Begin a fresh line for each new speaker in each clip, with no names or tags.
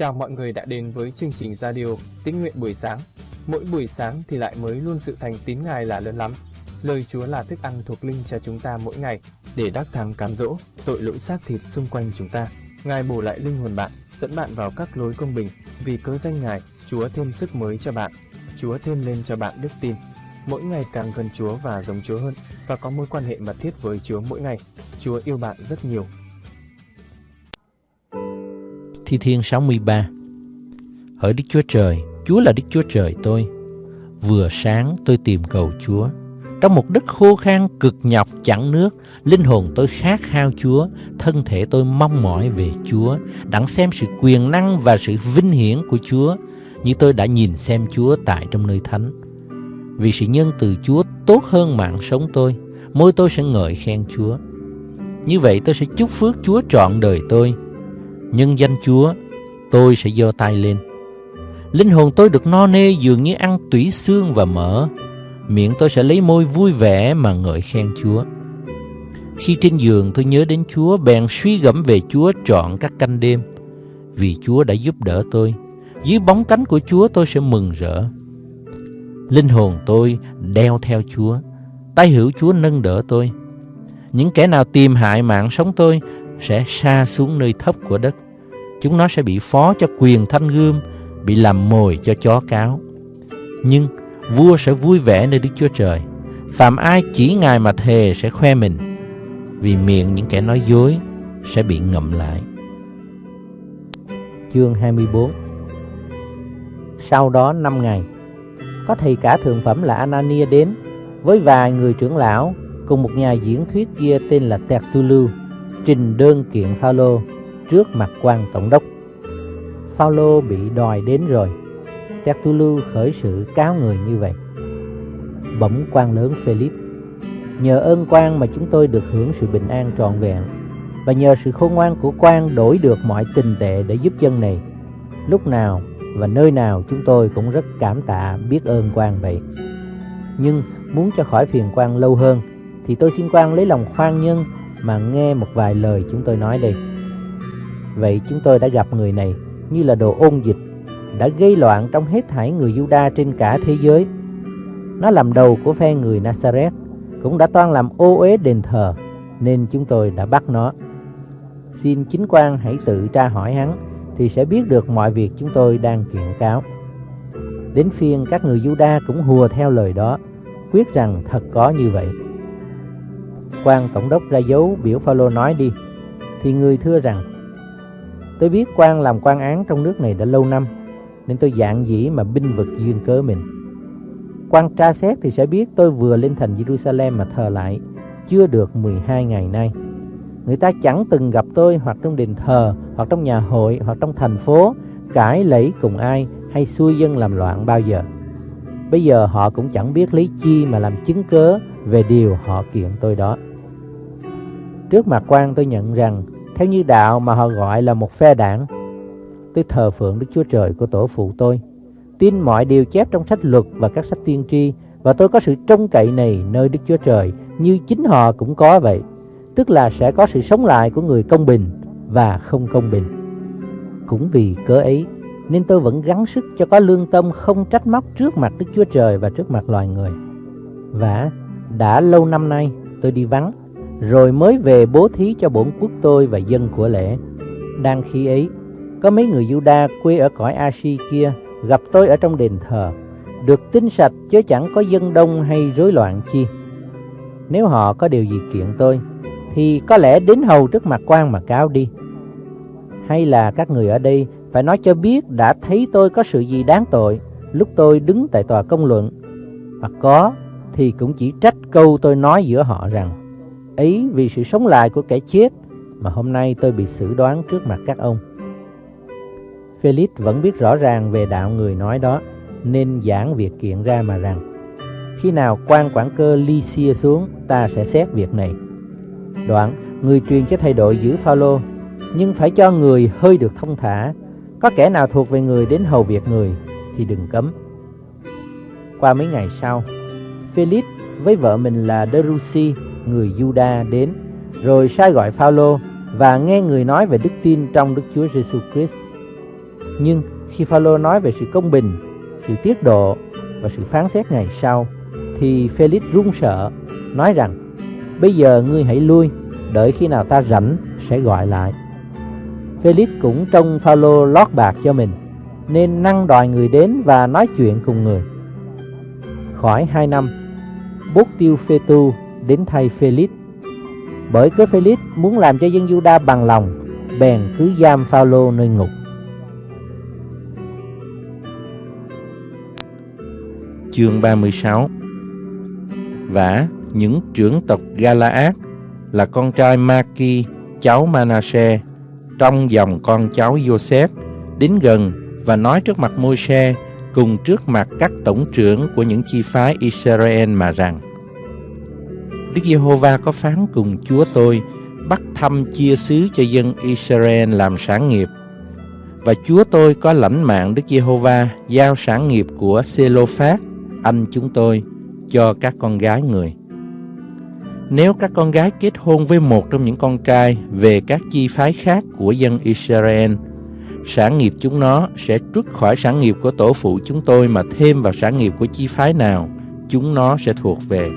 Chào mọi người đã đến với chương trình radio Tín nguyện buổi sáng. Mỗi buổi sáng thì lại mới luôn sự thành tín Ngài là lớn lắm. Lời Chúa là thức ăn thuộc linh cho chúng ta mỗi ngày để đắc thắng cám dỗ tội lỗi xác thịt xung quanh chúng ta. Ngài bổ lại linh hồn bạn, dẫn bạn vào các lối công bình. Vì cớ danh Ngài, Chúa thêm sức mới cho bạn. Chúa thêm lên cho bạn đức tin. Mỗi ngày càng gần Chúa và giống Chúa hơn và có mối quan hệ mật thiết với Chúa mỗi ngày. Chúa yêu bạn rất nhiều
Thi Thiên 63 Hỡi Đức Chúa Trời, Chúa là Đức Chúa Trời tôi. Vừa sáng tôi tìm cầu Chúa. Trong một đất khô khan cực nhọc chẳng nước, linh hồn tôi khát khao Chúa, thân thể tôi mong mỏi về Chúa, đặng xem sự quyền năng và sự vinh hiển của Chúa, như tôi đã nhìn xem Chúa tại trong nơi thánh. Vì sự nhân từ Chúa tốt hơn mạng sống tôi, môi tôi sẽ ngợi khen Chúa. Như vậy tôi sẽ chúc phước Chúa trọn đời tôi, nhân danh Chúa, tôi sẽ giơ tay lên. Linh hồn tôi được no nê dường như ăn tủy xương và mỡ. Miệng tôi sẽ lấy môi vui vẻ mà ngợi khen Chúa. Khi trên giường tôi nhớ đến Chúa, bèn suy gẫm về Chúa trọn các canh đêm. Vì Chúa đã giúp đỡ tôi, dưới bóng cánh của Chúa tôi sẽ mừng rỡ. Linh hồn tôi đeo theo Chúa, tay hữu Chúa nâng đỡ tôi. Những kẻ nào tìm hại mạng sống tôi sẽ xa xuống nơi thấp của đất. Chúng nó sẽ bị phó cho quyền thanh gươm, bị làm mồi cho chó cáo. Nhưng vua sẽ vui vẻ nơi Đức Chúa Trời. Phạm ai chỉ Ngài mà thề sẽ khoe mình, vì miệng những kẻ nói dối sẽ bị ngậm lại.
Chương 24 Sau đó năm ngày, có thầy cả thượng phẩm là Anania đến với vài người trưởng lão cùng một nhà diễn thuyết kia tên là Tertullu trình đơn kiện Phaolô trước mặt quan tổng đốc. Phaolô bị đòi đến rồi. Tertullu khởi sự cáo người như vậy. Bỗng quan lớn Philip, nhờ ơn quan mà chúng tôi được hưởng sự bình an trọn vẹn và nhờ sự khôn ngoan của quan đổi được mọi tình tệ để giúp dân này. Lúc nào và nơi nào chúng tôi cũng rất cảm tạ biết ơn quan vậy. Nhưng muốn cho khỏi phiền quan lâu hơn thì tôi xin quan lấy lòng khoan nhân mà nghe một vài lời chúng tôi nói đây. Vậy chúng tôi đã gặp người này như là đồ ôn dịch, đã gây loạn trong hết thảy người Juda trên cả thế giới. Nó làm đầu của phe người Nazareth, cũng đã toan làm ô uế đền thờ, nên chúng tôi đã bắt nó. Xin chính quan hãy tự tra hỏi hắn, thì sẽ biết được mọi việc chúng tôi đang kiện cáo. Đến phiên các người Juda cũng hùa theo lời đó, quyết rằng thật có như vậy quan tổng đốc ra dấu biểu Phaolô nói đi thì người thưa rằng tôi biết quan làm quan án trong nước này đã lâu năm, nên tôi dạng dĩ mà binh vực duyên cớ mình. Quan tra xét thì sẽ biết tôi vừa lên thành Jerusalem mà thờ lại, chưa được 12 ngày nay. Người ta chẳng từng gặp tôi hoặc trong đền thờ, hoặc trong nhà hội, hoặc trong thành phố, cãi lẫy cùng ai hay xui dân làm loạn bao giờ. Bây giờ họ cũng chẳng biết lấy chi mà làm chứng cớ về điều họ kiện tôi đó. Trước mặt quan tôi nhận rằng theo như đạo mà họ gọi là một phe đảng, tôi thờ phượng Đức Chúa Trời của tổ phụ tôi, tin mọi điều chép trong sách luật và các sách tiên tri và tôi có sự trông cậy này nơi Đức Chúa Trời như chính họ cũng có vậy, tức là sẽ có sự sống lại của người công bình và không công bình. Cũng vì cớ ấy nên tôi vẫn gắng sức cho có lương tâm không trách móc trước mặt Đức Chúa Trời và trước mặt loài người. Và đã lâu năm nay tôi đi vắng rồi mới về bố thí cho bổn quốc tôi và dân của lễ. Đang khi ấy, có mấy người Juda quê ở cõi Ashi kia gặp tôi ở trong đền thờ, được tinh sạch chứ chẳng có dân đông hay rối loạn chi. Nếu họ có điều gì kiện tôi, thì có lẽ đến hầu trước mặt quan mà cáo đi. Hay là các người ở đây phải nói cho biết đã thấy tôi có sự gì đáng tội lúc tôi đứng tại tòa công luận. Hoặc có thì cũng chỉ trách câu tôi nói giữa họ rằng ấy vì sự sống lại của kẻ chết mà hôm nay tôi bị xử đoán trước mặt các ông. Felix vẫn biết rõ ràng về đạo người nói đó, nên giảng việc kiện ra mà rằng khi nào quan quản cơ Lycia xuống, ta sẽ xét việc này. Đoạn, người truyền cho thầy đội giữ Phaolô, nhưng phải cho người hơi được thông thả. Có kẻ nào thuộc về người đến hầu việc người thì đừng cấm. Qua mấy ngày sau, Felix với vợ mình là Derusi người Juda đến, rồi sai gọi Phaolô và nghe người nói về đức tin trong Đức Chúa Giêsu Christ.
Nhưng khi Phaolô nói về sự công bình, sự tiết độ và sự phán xét ngày sau, thì Felix run sợ, nói rằng: Bây giờ ngươi hãy lui, đợi khi nào ta rảnh sẽ gọi lại. Felix cũng trông Phaolô lót bạc cho mình, nên năng đòi người đến và nói chuyện cùng người. Khỏi hai năm, bút tiêu phê tu đến thay Felix. Bởi cớ Felix muốn làm cho dân Juda bằng lòng, bèn cứ giam Phaolô nơi ngục.
Chương 36 Vả những trưởng tộc Galaad là con trai Maki, cháu Manasseh, trong dòng con cháu Joseph, đến gần và nói trước mặt Môi-se cùng trước mặt các tổng trưởng của những chi phái Israel mà rằng Đức Giê-hô-va có phán cùng Chúa tôi bắt thăm chia xứ cho dân Israel làm sản nghiệp và Chúa tôi có lãnh mạng Đức Giê-hô-va giao sản nghiệp của Sê-lô-phát anh chúng tôi cho các con gái người. Nếu các con gái kết hôn với một trong những con trai về các chi phái khác của dân Israel, sản nghiệp chúng nó sẽ trút khỏi sản nghiệp của tổ phụ chúng tôi mà thêm vào sản nghiệp của chi phái nào chúng nó sẽ thuộc về.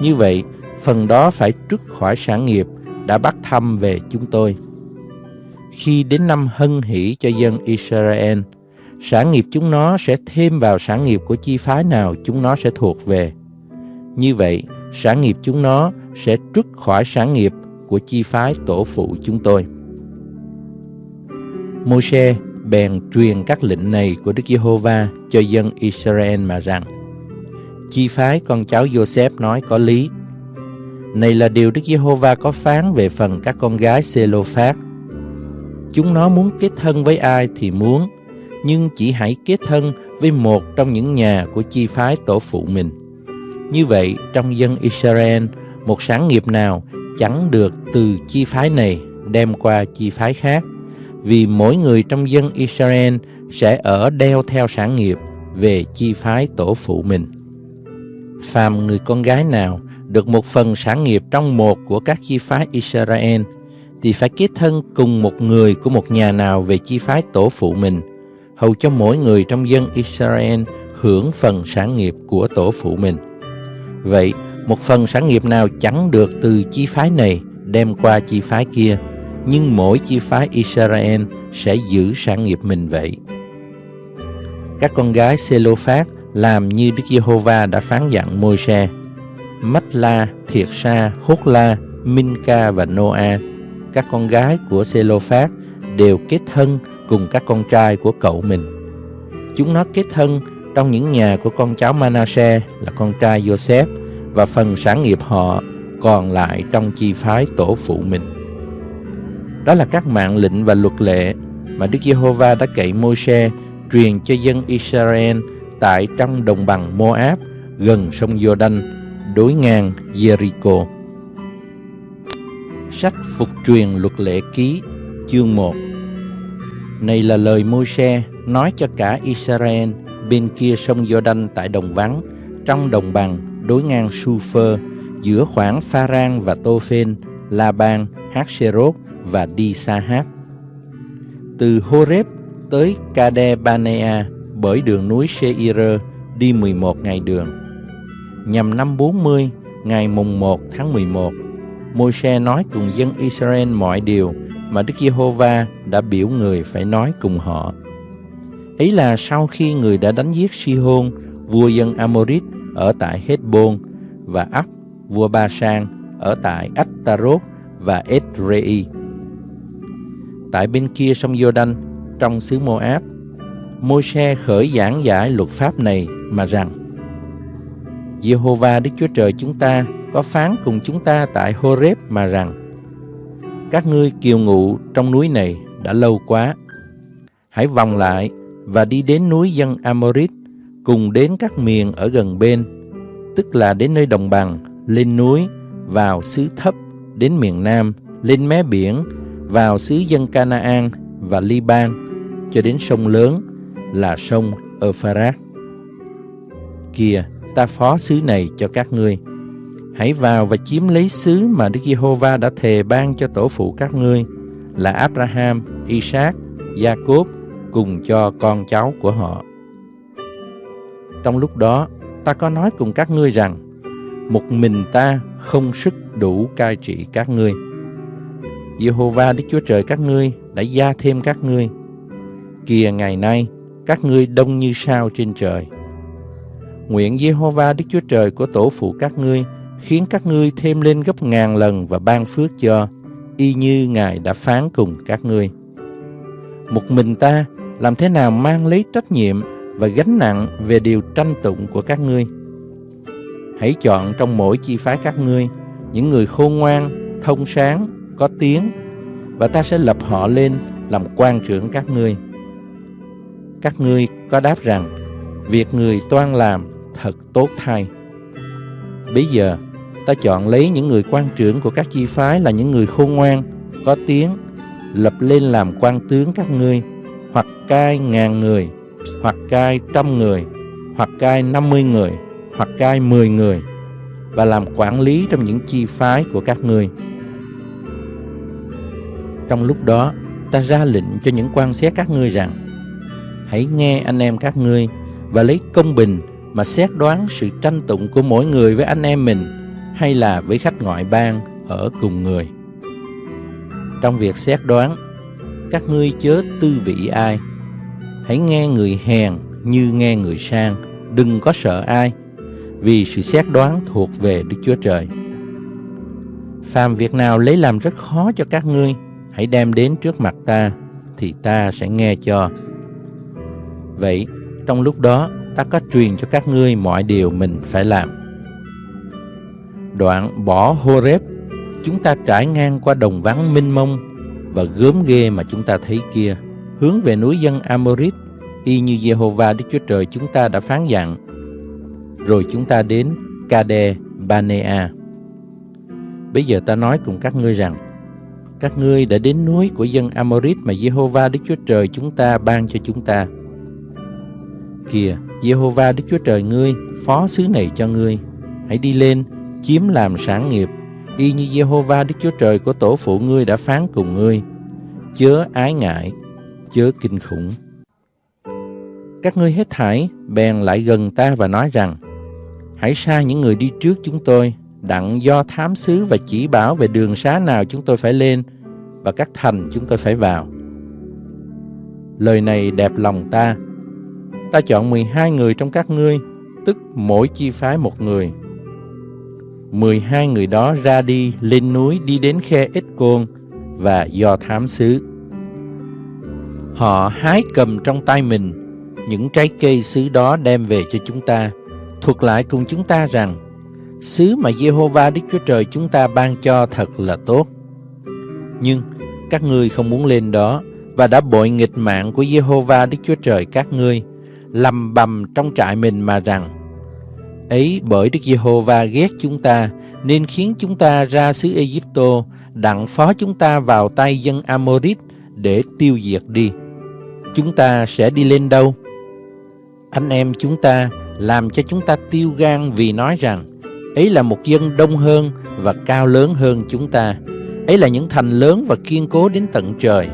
Như vậy, phần đó phải trút khỏi sản nghiệp đã bắt thăm về chúng tôi. Khi đến năm hân hỷ cho dân Israel, sản nghiệp chúng nó sẽ thêm vào sản nghiệp của chi phái nào chúng nó sẽ thuộc về. Như vậy, sản nghiệp chúng nó sẽ trút khỏi sản nghiệp của chi phái tổ phụ chúng tôi. Môi-se bèn truyền các lệnh này của Đức Giê-hô-va cho dân Israel mà rằng Chi phái con cháu Joseph nói có lý. Này là điều Đức Giê-hô-va có phán về phần các con gái Sê-lô-phát. Chúng nó muốn kết thân với ai thì muốn, nhưng chỉ hãy kết thân với một trong những nhà của chi phái tổ phụ mình. Như vậy, trong dân Israel, một sáng nghiệp nào chẳng được từ chi phái này đem qua chi phái khác, vì mỗi người trong dân Israel sẽ ở đeo theo sản nghiệp về chi phái tổ phụ mình. Phàm người con gái nào được một phần sản nghiệp trong một của các chi phái Israel thì phải kết thân cùng một người của một nhà nào về chi phái tổ phụ mình, hầu cho mỗi người trong dân Israel hưởng phần sản nghiệp của tổ phụ mình. Vậy, một phần sản nghiệp nào chẳng được từ chi phái này đem qua chi phái kia, nhưng mỗi chi phái Israel sẽ giữ sản nghiệp mình vậy. Các con gái Selophat làm như Đức Giê-hô-va đã phán dặn Môi-se. Mách-la, Thiệt-sa, Hốt-la, Minh-ca và Nô-a, các con gái của Sê-lô-phát đều kết thân cùng các con trai của cậu mình. Chúng nó kết thân trong những nhà của con cháu Manasseh là con trai Joseph và phần sản nghiệp họ còn lại trong chi phái tổ phụ mình. Đó là các mạng lệnh và luật lệ mà Đức Giê-hô-va đã cậy Môi-se truyền cho dân Israel tại trong đồng bằng Moab gần sông Jordan đối ngang Jericho. Sách Phục truyền luật lệ ký chương 1 Này là lời Môi-se nói cho cả Israel bên kia sông Jordan tại đồng vắng trong đồng bằng đối ngang Sufer giữa khoảng Pha-rang và Tô-phên, La-ban, Hát-sê-rốt và Đi-sa-hát. Từ Horeb tới Kade-banea bởi đường núi Seir đi 11 ngày đường. Nhằm năm 40, ngày mùng 1 tháng 11, Môi-se nói cùng dân Israel mọi điều mà Đức Giê-hô-va đã biểu người phải nói cùng họ. Ấy là sau khi người đã đánh giết Si-hôn, vua dân Amorit ở tại Hezbon và Ấp, vua Ba Sang ở tại Attarot và Edrei. Tại bên kia sông Giô-đanh, trong xứ Moab, Môi-se khởi giảng giải luật pháp này mà rằng, Giê-hô-va Đức Chúa Trời chúng ta có phán cùng chúng ta tại Horeb mà rằng, Các ngươi kiều ngụ trong núi này đã lâu quá. Hãy vòng lại và đi đến núi dân Amorit, cùng đến các miền ở gần bên, tức là đến nơi đồng bằng, lên núi, vào xứ thấp, đến miền nam, lên mé biển, vào xứ dân Canaan và Liban, cho đến sông lớn là sông Euphrates. Kìa, ta phó xứ này cho các ngươi. Hãy vào và chiếm lấy xứ mà Đức Giê-hô-va đã thề ban cho tổ phụ các ngươi là Abraham, Isaac, Jacob cùng cho con cháu của họ. Trong lúc đó, ta có nói cùng các ngươi rằng, một mình ta không sức đủ cai trị các ngươi. Giê-hô-va, Đức Chúa Trời các ngươi đã gia thêm các ngươi. Kìa ngày nay, các ngươi đông như sao trên trời. Nguyện Jehovah Đức Chúa Trời của tổ phụ các ngươi khiến các ngươi thêm lên gấp ngàn lần và ban phước cho, y như Ngài đã phán cùng các ngươi. Một mình ta làm thế nào mang lấy trách nhiệm và gánh nặng về điều tranh tụng của các ngươi. Hãy chọn trong mỗi chi phái các ngươi những người khôn ngoan, thông sáng, có tiếng và ta sẽ lập họ lên làm quan trưởng các ngươi. Các ngươi có đáp rằng việc người toan làm thật tốt thay. Bây giờ ta chọn lấy những người quan trưởng của các chi phái là những người khôn ngoan, có tiếng, lập lên làm quan tướng các ngươi, hoặc cai ngàn người, hoặc cai trăm người, hoặc cai năm mươi người, hoặc cai mười người, và làm quản lý trong những chi phái của các ngươi. Trong lúc đó, ta ra lệnh cho những quan xét các ngươi rằng, hãy nghe anh em các ngươi và lấy công bình mà xét đoán sự tranh tụng của mỗi người với anh em mình hay là với khách ngoại bang ở cùng người. Trong việc xét đoán, các ngươi chớ tư vị ai. Hãy nghe người hèn như nghe người sang, đừng có sợ ai, vì sự xét đoán thuộc về Đức Chúa Trời. Phàm việc nào lấy làm rất khó cho các ngươi, hãy đem đến trước mặt ta, thì ta sẽ nghe cho. Vậy, trong lúc đó, ta có truyền cho các ngươi mọi điều mình phải làm. Đoạn bỏ Horeb, chúng ta trải ngang qua đồng vắng minh mông và gớm ghê mà chúng ta thấy kia, hướng về núi dân Amorit, y như Jehovah Đức Chúa Trời chúng ta đã phán dặn. Rồi chúng ta đến Kade Banea. Bây giờ ta nói cùng các ngươi rằng, các ngươi đã đến núi của dân Amorit mà Jehovah Đức Chúa Trời chúng ta ban cho chúng ta. Kìa, Jehovah Đức Chúa Trời ngươi phó xứ này cho ngươi. Hãy đi lên, chiếm làm sản nghiệp, y như Jehovah Đức Chúa Trời của tổ phụ ngươi đã phán cùng ngươi. Chớ ái ngại, chớ kinh khủng. Các ngươi hết thảy bèn lại gần ta và nói rằng, hãy sai những người đi trước chúng tôi, đặng do thám sứ và chỉ bảo về đường xá nào chúng tôi phải lên và các thành chúng tôi phải vào. Lời này đẹp lòng ta, ta chọn 12 người trong các ngươi, tức mỗi chi phái một người. 12 người đó ra đi lên núi đi đến khe Ích Côn và do thám xứ. Họ hái cầm trong tay mình những trái cây xứ đó đem về cho chúng ta, thuật lại cùng chúng ta rằng xứ mà Jehovah Đức Chúa Trời chúng ta ban cho thật là tốt. Nhưng các ngươi không muốn lên đó và đã bội nghịch mạng của Jehovah Đức Chúa Trời các ngươi, lầm bầm trong trại mình mà rằng, ấy, bởi Đức Giê-hô-va ghét chúng ta, nên khiến chúng ta ra xứ Ê-díp-tô, đặng phó chúng ta vào tay dân Amorit để tiêu diệt đi. Chúng ta sẽ đi lên đâu? Anh em chúng ta làm cho chúng ta tiêu gan vì nói rằng, ấy là một dân đông hơn và cao lớn hơn chúng ta. Ấy là những thành lớn và kiên cố đến tận trời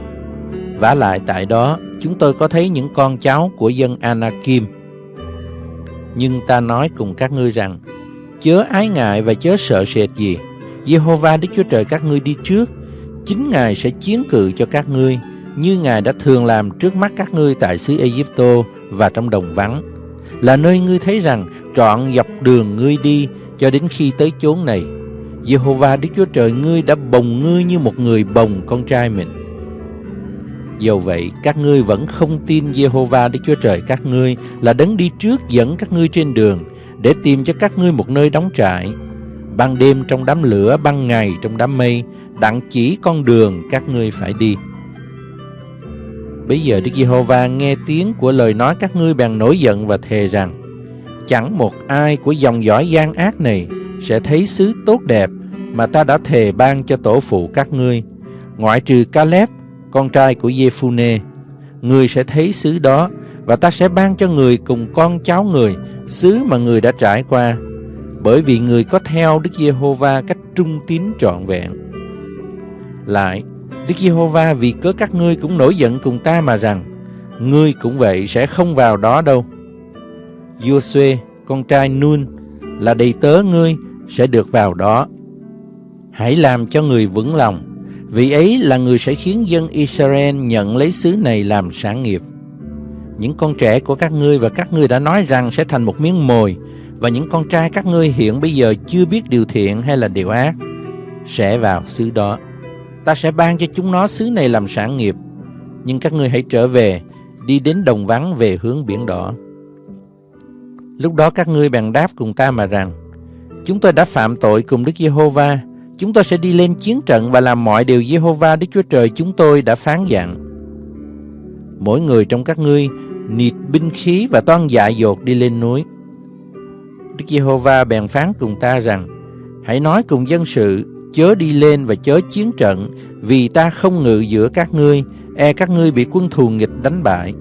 vả lại tại đó, chúng tôi có thấy những con cháu của dân Anakim. Nhưng ta nói cùng các ngươi rằng, chớ ái ngại và chớ sợ sệt gì. Jehovah Đức Chúa Trời các ngươi đi trước, chính Ngài sẽ chiến cự cho các ngươi, như Ngài đã thường làm trước mắt các ngươi tại xứ Egypto và trong đồng vắng, là nơi ngươi thấy rằng trọn dọc đường ngươi đi cho đến khi tới chốn này. Jehovah Đức Chúa Trời ngươi đã bồng ngươi như một người bồng con trai mình. Dầu vậy, các ngươi vẫn không tin Jehovah Đức Chúa Trời các ngươi là đấng đi trước dẫn các ngươi trên đường để tìm cho các ngươi một nơi đóng trại. Ban đêm trong đám lửa, ban ngày trong đám mây, đặng chỉ con đường các ngươi phải đi. Bây giờ Đức Giê-hô-va nghe tiếng của lời nói các ngươi bèn nổi giận và thề rằng Chẳng một ai của dòng dõi gian ác này sẽ thấy xứ tốt đẹp mà ta đã thề ban cho tổ phụ các ngươi, ngoại trừ Caleb con trai của Jephune. Người sẽ thấy xứ đó và ta sẽ ban cho người cùng con cháu người xứ mà người đã trải qua bởi vì người có theo Đức Giê-hô-va cách trung tín trọn vẹn. Lại, Đức Giê-hô-va vì cớ các ngươi cũng nổi giận cùng ta mà rằng ngươi cũng vậy sẽ không vào đó đâu. Joshua, con trai Nun, là đầy tớ ngươi, sẽ được vào đó. Hãy làm cho người vững lòng, vì ấy là người sẽ khiến dân Israel nhận lấy xứ này làm sản nghiệp. Những con trẻ của các ngươi và các ngươi đã nói rằng sẽ thành một miếng mồi, và những con trai các ngươi hiện bây giờ chưa biết điều thiện hay là điều ác, sẽ vào xứ đó. Ta sẽ ban cho chúng nó xứ này làm sản nghiệp, nhưng các ngươi hãy trở về, đi đến đồng vắng về hướng biển đỏ. Lúc đó các ngươi bèn đáp cùng ta mà rằng, chúng tôi đã phạm tội cùng Đức Giê-hô-va, chúng tôi sẽ đi lên chiến trận và làm mọi điều Giê-hô-va Đức Chúa Trời chúng tôi đã phán dặn. Mỗi người trong các ngươi nịt binh khí và toan dại dột đi lên núi. Đức Giê-hô-va bèn phán cùng ta rằng, hãy nói cùng dân sự, chớ đi lên và chớ chiến trận, vì ta không ngự giữa các ngươi, e các ngươi bị quân thù nghịch đánh bại.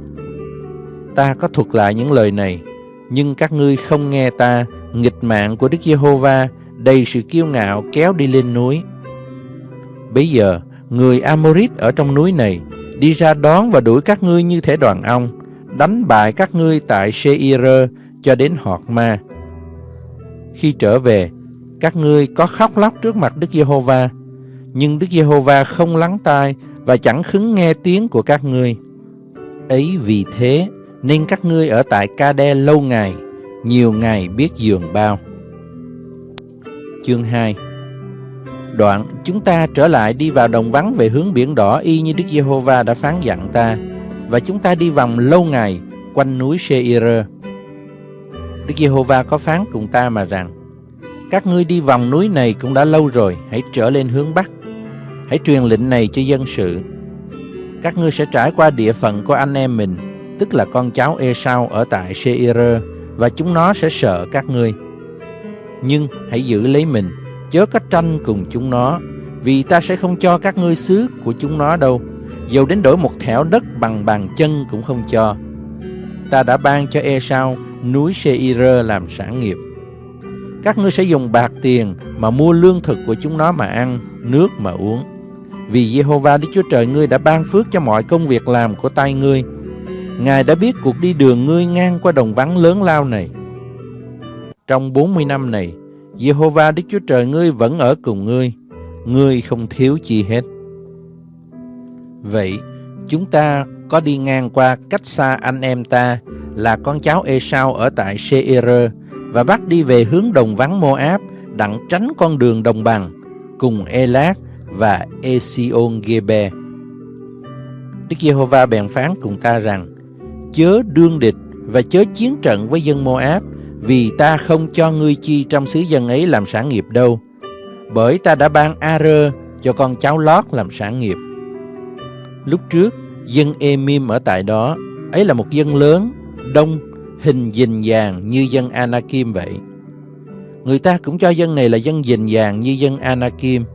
Ta có thuật lại những lời này, nhưng các ngươi không nghe ta, nghịch mạng của Đức Giê-hô-va, đầy sự kiêu ngạo kéo đi lên núi. Bây giờ, người Amorit ở trong núi này đi ra đón và đuổi các ngươi như thể đoàn ong, đánh bại các ngươi tại Seir cho đến Họt Ma. Khi trở về, các ngươi có khóc lóc trước mặt Đức Giê-hô-va, nhưng Đức Giê-hô-va không lắng tai và chẳng khứng nghe tiếng của các ngươi. Ấy vì thế, nên các ngươi ở tại Ca-đe lâu ngày, nhiều ngày biết giường bao. Chương 2 Đoạn chúng ta trở lại đi vào đồng vắng về hướng biển đỏ y như Đức Giê-hô-va đã phán dặn ta, và chúng ta đi vòng lâu ngày quanh núi Seir. Đức Giê-hô-va có phán cùng ta mà rằng, các ngươi đi vòng núi này cũng đã lâu rồi, hãy trở lên hướng Bắc. Hãy truyền lệnh này cho dân sự. Các ngươi sẽ trải qua địa phận của anh em mình, tức là con cháu Esau ở tại Seir, và chúng nó sẽ sợ các ngươi. Nhưng hãy giữ lấy mình, chớ có tranh cùng chúng nó, vì ta sẽ không cho các ngươi xứ của chúng nó đâu, dầu đến đổi một thẻo đất bằng bàn chân cũng không cho. Ta đã ban cho Esau núi Seir làm sản nghiệp. Các ngươi sẽ dùng bạc tiền mà mua lương thực của chúng nó mà ăn, nước mà uống. Vì Jehovah Đức Chúa Trời ngươi đã ban phước cho mọi công việc làm của tay ngươi. Ngài đã biết cuộc đi đường ngươi ngang qua đồng vắng lớn lao này. Trong 40 năm này, Jehovah Đức Chúa Trời ngươi vẫn ở cùng ngươi, ngươi không thiếu chi hết. Vậy, chúng ta có đi ngang qua cách xa anh em ta là con cháu Esau ở tại Seir và bắt đi về hướng đồng vắng Moab đặng tránh con đường đồng bằng cùng Elat và Esion Gebe. Đức Giê-hô-va bèn phán cùng ta rằng chớ đương địch và chớ chiến trận với dân Moab vì ta không cho ngươi chi trong xứ dân ấy làm sản nghiệp đâu bởi ta đã ban ar cho con cháu Lót làm sản nghiệp. Lúc trước, dân Emim ở tại đó, ấy là một dân lớn, đông, hình dình vàng như dân Anakim vậy. Người ta cũng cho dân này là dân dình vàng như dân Anakim,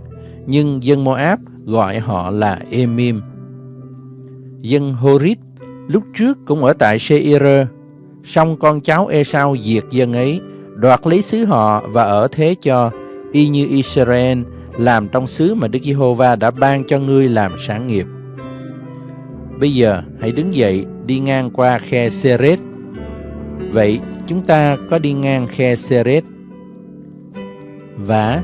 nhưng dân Moab gọi họ là Emim. Dân Horit lúc trước cũng ở tại Seir, song con cháu Esau diệt dân ấy, đoạt lấy xứ họ và ở thế cho, y như Israel làm trong xứ mà Đức Giê-hô-va đã ban cho ngươi làm sản nghiệp. Bây giờ hãy đứng dậy đi ngang qua khe Seret. Vậy chúng ta có đi ngang khe Seret. Và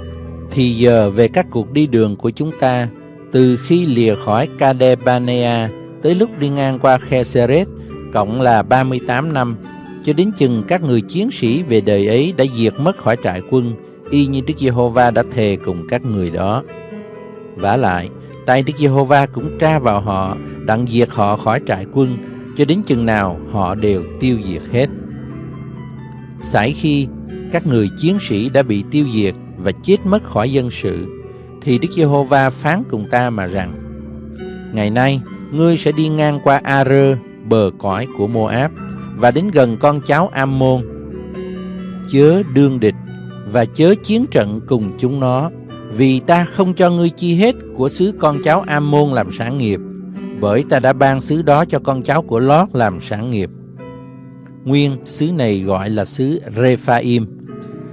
thì giờ về các cuộc đi đường của chúng ta từ khi lìa khỏi Kadebanea tới lúc đi ngang qua khe Seret cộng là 38 năm cho đến chừng các người chiến sĩ về đời ấy đã diệt mất khỏi trại quân y như Đức Giê-hô-va đã thề cùng các người đó. vả lại, tay Đức Giê-hô-va cũng tra vào họ, đặng diệt họ khỏi trại quân, cho đến chừng nào họ đều tiêu diệt hết. Sải khi các người chiến sĩ đã bị tiêu diệt và chết mất khỏi dân sự, thì Đức Giê-hô-va phán cùng ta mà rằng, Ngày nay, ngươi sẽ đi ngang qua A-rơ, bờ cõi của Moab, và đến gần con cháu Ammon. Chớ đương địch và chớ chiến trận cùng chúng nó, vì ta không cho ngươi chi hết của xứ con cháu Ammon làm sản nghiệp, bởi ta đã ban xứ đó cho con cháu của Lót làm sản nghiệp. Nguyên xứ này gọi là xứ Rephaim.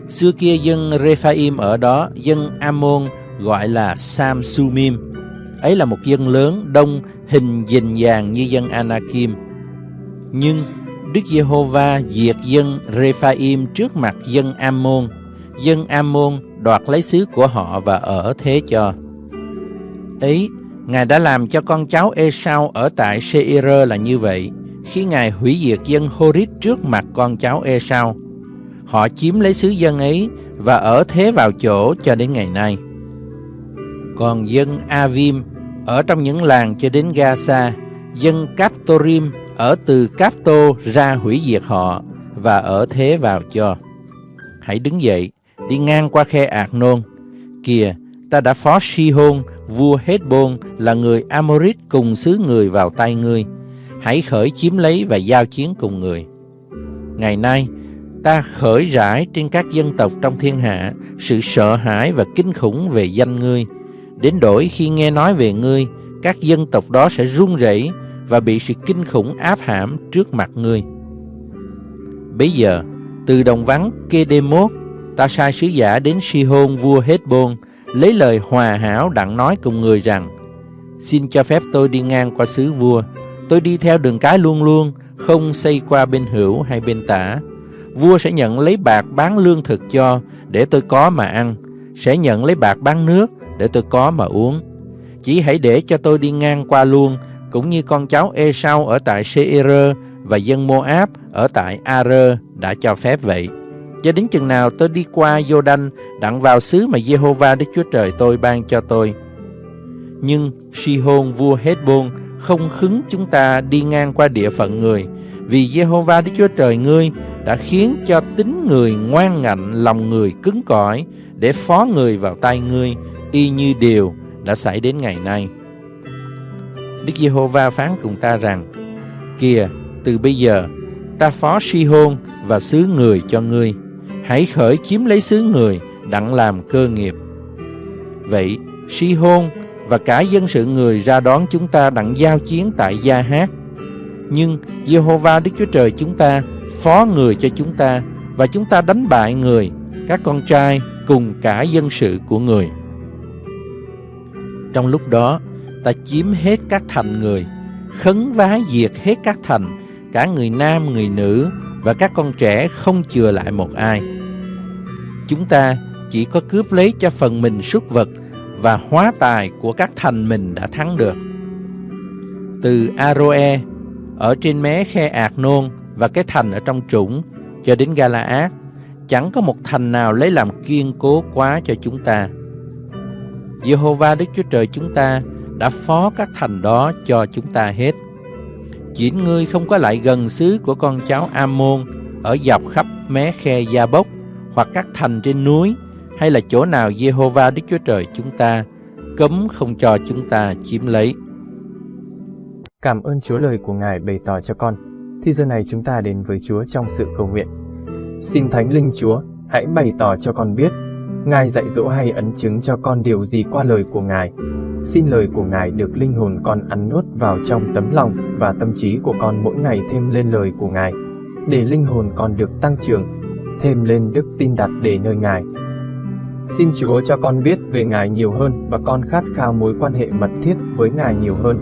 Xưa kia dân Rephaim ở đó, dân Ammon gọi là Samsumim. Ấy là một dân lớn, đông, hình dình dàng như dân Anakim. Nhưng Đức Giê-hô-va diệt dân Rephaim trước mặt dân Ammon. Dân Ammon đoạt lấy xứ của họ và ở thế cho. Ấy, Ngài đã làm cho con cháu Esau ở tại Seir là như vậy, khi Ngài hủy diệt dân Horit trước mặt con cháu Esau. Họ chiếm lấy xứ dân ấy và ở thế vào chỗ cho đến ngày nay. Còn dân Avim ở trong những làng cho đến Gaza, dân Captorim ở từ Capto ra hủy diệt họ và ở thế vào cho. Hãy đứng dậy, đi ngang qua khe Ạc Nôn. Kìa, ta đã phó Si-hôn, vua Hezbon là người Amorit cùng xứ người vào tay ngươi. Hãy khởi chiếm lấy và giao chiến cùng người. Ngày nay, ta khởi rải trên các dân tộc trong thiên hạ sự sợ hãi và kinh khủng về danh ngươi. Đến đổi khi nghe nói về ngươi, các dân tộc đó sẽ run rẩy và bị sự kinh khủng áp hãm trước mặt ngươi. Bây giờ, từ đồng vắng Kedemot, ta sai sứ giả đến Si-hôn vua Hezbon, lấy lời hòa hảo đặng nói cùng người rằng, Xin cho phép tôi đi ngang qua xứ vua, tôi đi theo đường cái luôn luôn, không xây qua bên hữu hay bên tả. Vua sẽ nhận lấy bạc bán lương thực cho, để tôi có mà ăn, sẽ nhận lấy bạc bán nước, để tôi có mà uống. Chỉ hãy để cho tôi đi ngang qua luôn, cũng như con cháu Esau ở tại Seir và dân Moab ở tại Ar đã cho phép vậy. Cho đến chừng nào tôi đi qua Jordan đặng vào xứ mà Jehovah Đức Chúa Trời tôi ban cho tôi. Nhưng Sihon vua Hezbon không khứng chúng ta đi ngang qua địa phận người, vì Jehovah Đức Chúa Trời ngươi đã khiến cho tính người ngoan ngạnh, lòng người cứng cỏi để phó người vào tay ngươi, y như điều đã xảy đến ngày nay. Đức Giê-hô-va phán cùng ta rằng, Kìa, từ bây giờ, ta phó Si-hôn và xứ người cho ngươi. Hãy khởi chiếm lấy xứ người, đặng làm cơ nghiệp. Vậy, Si-hôn và cả dân sự người ra đón chúng ta đặng giao chiến tại Gia Hát. Nhưng Giê-hô-va Đức Chúa Trời chúng ta phó người cho chúng ta và chúng ta đánh bại người, các con trai cùng cả dân sự của người. Trong lúc đó, ta chiếm hết các thành người, khấn vá diệt hết các thành, cả người nam, người nữ và các con trẻ không chừa lại một ai. Chúng ta chỉ có cướp lấy cho phần mình súc vật và hóa tài của các thành mình đã thắng được. Từ Aroe, ở trên mé khe Ạc Nôn và cái thành ở trong trũng cho đến Galaad, chẳng có một thành nào lấy làm kiên cố quá cho chúng ta. Jehovah Đức Chúa Trời chúng ta đã phó các thành đó cho chúng ta hết. Chỉ ngươi không có lại gần xứ của con cháu Amon ở dọc khắp mé khe Gia Bốc hoặc các thành trên núi hay là chỗ nào Jehovah Đức Chúa Trời chúng ta cấm không cho chúng ta chiếm lấy.
Cảm ơn Chúa lời của Ngài bày tỏ cho con. Thì giờ này chúng ta đến với Chúa trong sự cầu nguyện. Xin Thánh Linh Chúa, hãy bày tỏ cho con biết, Ngài dạy dỗ hay ấn chứng cho con điều gì qua lời của Ngài. Xin lời của Ngài được linh hồn con ăn nuốt vào trong tấm lòng và tâm trí của con mỗi ngày thêm lên lời của Ngài, để linh hồn con được tăng trưởng, thêm lên đức tin đặt để nơi Ngài. Xin Chúa cho con biết về Ngài nhiều hơn và con khát khao mối quan hệ mật thiết với Ngài nhiều hơn.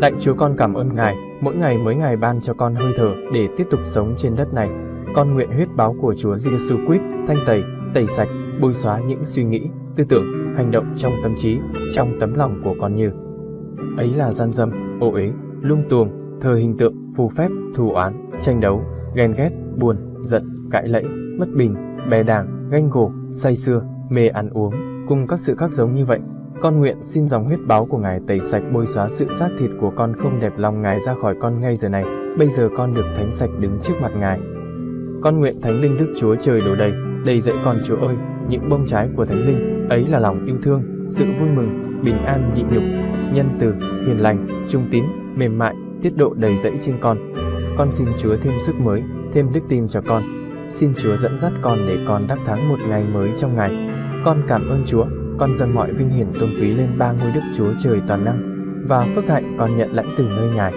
Lạy Chúa con cảm ơn Ngài, mỗi ngày mới Ngài ban cho con hơi thở để tiếp tục sống trên đất này. Con nguyện huyết báo của Chúa Giêsu Christ thanh tẩy, tẩy sạch, bôi xóa những suy nghĩ, tư tưởng, hành động trong tâm trí, trong tấm lòng của con như ấy là gian dâm, ô uế, lung tuồng, thờ hình tượng, phù phép, thù oán, tranh đấu, ghen ghét, buồn, giận, cãi lẫy, bất bình, bè đảng, ganh gổ, say sưa, mê ăn uống, cùng các sự khác giống như vậy. Con nguyện xin dòng huyết báo của Ngài tẩy sạch bôi xóa sự xác thịt của con không đẹp lòng Ngài ra khỏi con ngay giờ này. Bây giờ con được thánh sạch đứng trước mặt Ngài. Con nguyện Thánh Linh Đức Chúa Trời đổ đầy, đầy dẫy con Chúa ơi, những bông trái của Thánh Linh, ấy là lòng yêu thương, sự vui mừng, bình an nhịn nhục, nhân từ, hiền lành, trung tín, mềm mại, tiết độ đầy dẫy trên con. Con xin Chúa thêm sức mới, thêm đức tin cho con. Xin Chúa dẫn dắt con để con đắc thắng một ngày mới trong ngày. Con cảm ơn Chúa, con dâng mọi vinh hiển tôn quý lên ba ngôi Đức Chúa Trời toàn năng và phước hạnh con nhận lãnh từ nơi Ngài.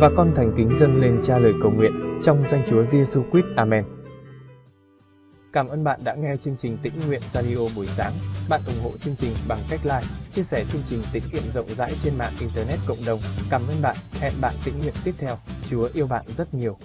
Và con thành kính dâng lên cha lời cầu nguyện trong danh Chúa Giêsu Christ. Amen. Cảm ơn bạn đã nghe chương trình Tĩnh Nguyện Radio buổi sáng. Bạn ủng hộ chương trình bằng cách like, chia sẻ chương trình tĩnh nguyện rộng rãi trên mạng Internet cộng đồng. Cảm ơn bạn. Hẹn bạn tĩnh nguyện tiếp theo. Chúa yêu bạn rất nhiều.